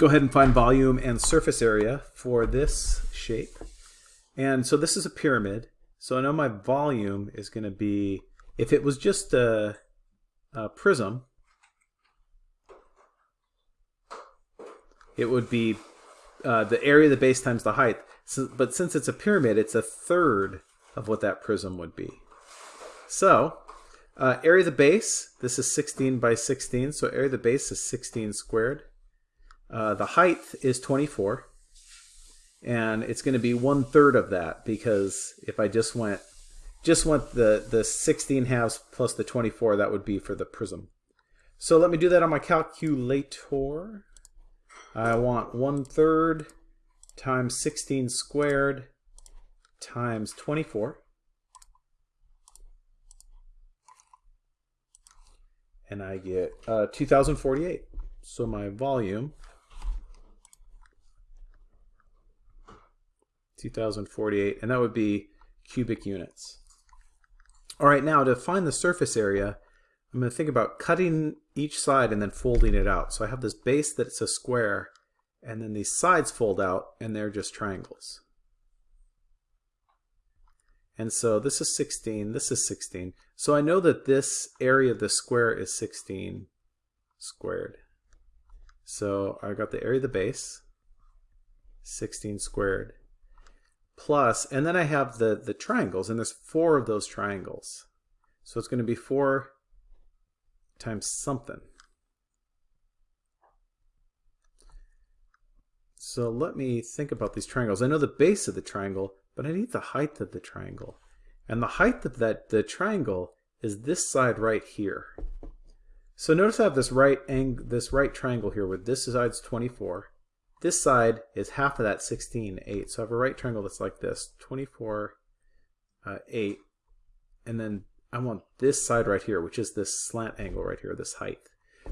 go ahead and find volume and surface area for this shape. And so this is a pyramid. So I know my volume is going to be, if it was just a, a prism, it would be uh, the area of the base times the height. So, but since it's a pyramid, it's a third of what that prism would be. So uh, area of the base, this is 16 by 16, so area of the base is 16 squared. Uh, the height is 24, and it's going to be one third of that because if I just went just went the, the 16 halves plus the 24, that would be for the prism. So let me do that on my calculator. I want one third times 16 squared times 24. And I get uh, 2048. So my volume 2048, and that would be cubic units. All right, now to find the surface area, I'm going to think about cutting each side and then folding it out. So I have this base that's a square, and then these sides fold out, and they're just triangles. And so this is 16, this is 16. So I know that this area of the square is 16 squared. So I got the area of the base, 16 squared plus, and then I have the, the triangles, and there's four of those triangles. So it's going to be 4 times something. So let me think about these triangles. I know the base of the triangle, but I need the height of the triangle. And the height of that the triangle is this side right here. So notice I have this right ang this right triangle here where this side's 24 this side is half of that 16, 8. So I have a right triangle that's like this, 24, uh, 8. And then I want this side right here, which is this slant angle right here, this height.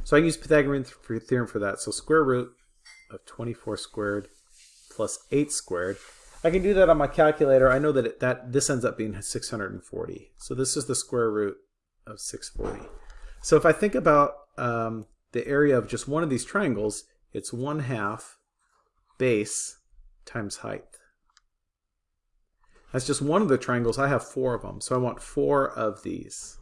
So I can use Pythagorean theorem for that. So square root of 24 squared plus 8 squared. I can do that on my calculator. I know that it, that this ends up being 640. So this is the square root of 640. So if I think about um, the area of just one of these triangles, it's 1 half base times height. That's just one of the triangles. I have four of them, so I want four of these.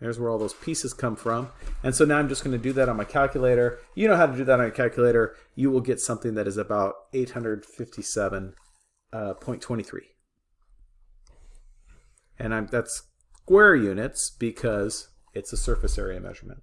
There's where all those pieces come from. And so now I'm just going to do that on my calculator. You know how to do that on a calculator. You will get something that is about 857.23. Uh, and I'm, that's square units because it's a surface area measurement.